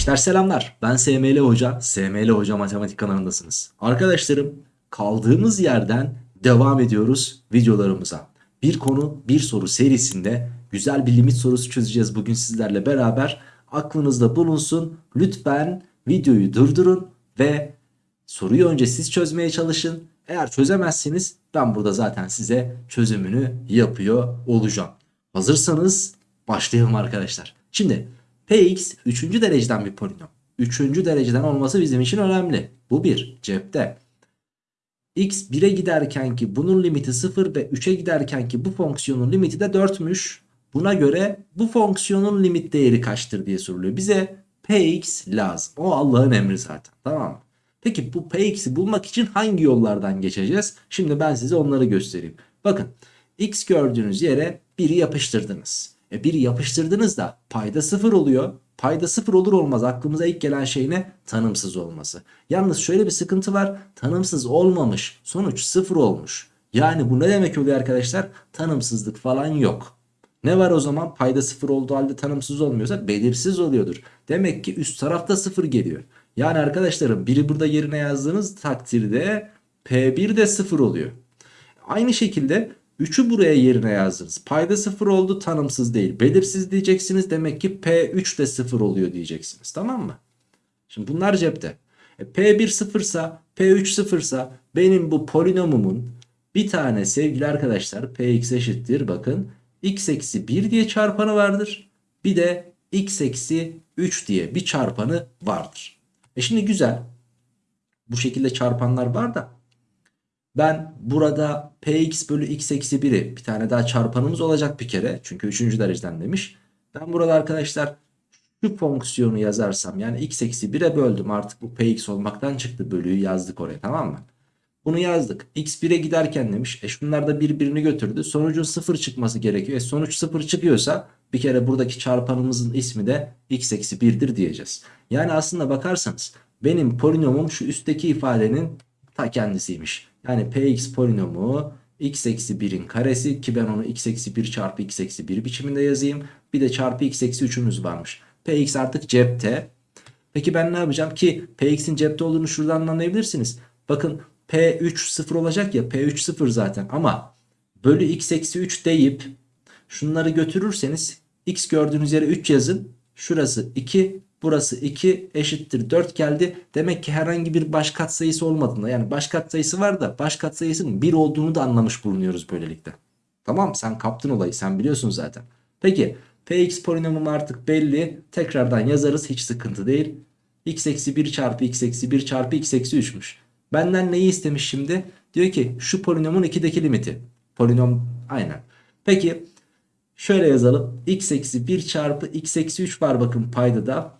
Gençler selamlar. Ben SML Hoca. SML Hoca Matematik kanalındasınız. Arkadaşlarım kaldığımız yerden devam ediyoruz videolarımıza. Bir konu bir soru serisinde güzel bir limit sorusu çözeceğiz bugün sizlerle beraber. Aklınızda bulunsun. Lütfen videoyu durdurun ve soruyu önce siz çözmeye çalışın. Eğer çözemezseniz ben burada zaten size çözümünü yapıyor olacağım. Hazırsanız başlayalım arkadaşlar. Şimdi Px 3. dereceden bir polinom. 3. dereceden olması bizim için önemli. Bu bir cepte. x 1'e giderken ki bunun limiti 0 ve 3'e giderken ki bu fonksiyonun limiti de 4'müş. Buna göre bu fonksiyonun limit değeri kaçtır diye soruluyor. Bize px lazım. O Allah'ın emri zaten. Tamam mı? Peki bu px'i bulmak için hangi yollardan geçeceğiz? Şimdi ben size onları göstereyim. Bakın x gördüğünüz yere 1'i yapıştırdınız. E 1'i yapıştırdınız da payda 0 oluyor. Payda 0 olur olmaz aklımıza ilk gelen şey ne? Tanımsız olması. Yalnız şöyle bir sıkıntı var. Tanımsız olmamış. Sonuç 0 olmuş. Yani bu ne demek oluyor arkadaşlar? Tanımsızlık falan yok. Ne var o zaman? Payda 0 olduğu halde tanımsız olmuyorsa belirsiz oluyordur. Demek ki üst tarafta 0 geliyor. Yani arkadaşlarım biri burada yerine yazdığınız takdirde P1 de 0 oluyor. Aynı şekilde 3'ü buraya yerine yazdınız. Payda 0 oldu tanımsız değil. Belirsiz diyeceksiniz. Demek ki P3 de 0 oluyor diyeceksiniz. Tamam mı? Şimdi bunlar cepte. E, P1 sıfırsa P3 sıfırsa benim bu polinomumun bir tane sevgili arkadaşlar Px eşittir bakın x eksi 1 diye çarpanı vardır. Bir de x eksi 3 diye bir çarpanı vardır. E şimdi güzel. Bu şekilde çarpanlar var da ben burada px bölü x eksi 1'i bir tane daha çarpanımız olacak bir kere. Çünkü 3. dereceden demiş. Ben burada arkadaşlar şu fonksiyonu yazarsam yani x eksi 1'e böldüm. Artık bu px olmaktan çıktı bölüyü yazdık oraya tamam mı? Bunu yazdık. x 1'e giderken demiş. E şunlar da birbirini götürdü. Sonucun 0 çıkması gerekiyor. E sonuç 0 çıkıyorsa bir kere buradaki çarpanımızın ismi de x eksi 1'dir diyeceğiz. Yani aslında bakarsanız benim polinomum şu üstteki ifadenin ta kendisiymiş. Yani px polinomu x eksi 1'in karesi ki ben onu x eksi 1 çarpı x eksi 1 biçiminde yazayım. Bir de çarpı x eksi 3'ümüz varmış. px artık cepte. Peki ben ne yapacağım ki px'in cepte olduğunu şuradan anlayabilirsiniz. Bakın p3 0 olacak ya p3 0 zaten ama bölü x eksi 3 deyip şunları götürürseniz x gördüğünüz yere 3 yazın. Şurası 2 Burası 2 eşittir 4 geldi. Demek ki herhangi bir baş katsayısı olmadığında yani baş katsayısı var da baş katsayısının 1 olduğunu da anlamış bulunuyoruz böylelikle. Tamam sen kaptın olayı sen biliyorsun zaten. Peki px polinomum artık belli. Tekrardan yazarız hiç sıkıntı değil. x eksi 1 çarpı x eksi 1 çarpı x eksi 3'müş. Benden neyi istemiş şimdi? Diyor ki şu polinomun 2'deki limiti. Polinom aynen. Peki şöyle yazalım. x eksi 1 çarpı x eksi 3 var bakın payda da.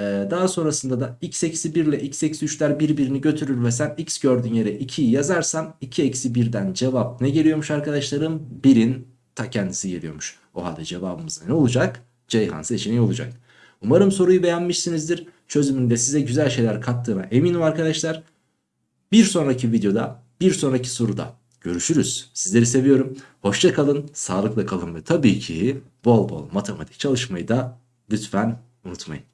Ee, daha sonrasında da x eksi 1 ile x eksi 3'ler birbirini götürür ve sen x gördüğün yere 2'yi yazarsan 2 eksi 1'den cevap ne geliyormuş arkadaşlarım? 1'in ta kendisi geliyormuş. O halde cevabımız ne olacak? Ceyhan seçeneği olacak. Umarım soruyu beğenmişsinizdir. Çözümünde size güzel şeyler kattığına eminim arkadaşlar. Bir sonraki videoda, bir sonraki soruda görüşürüz. Sizleri seviyorum. Hoşça kalın, sağlıkla kalın ve tabii ki bol bol matematik çalışmayı da lütfen unutmayın.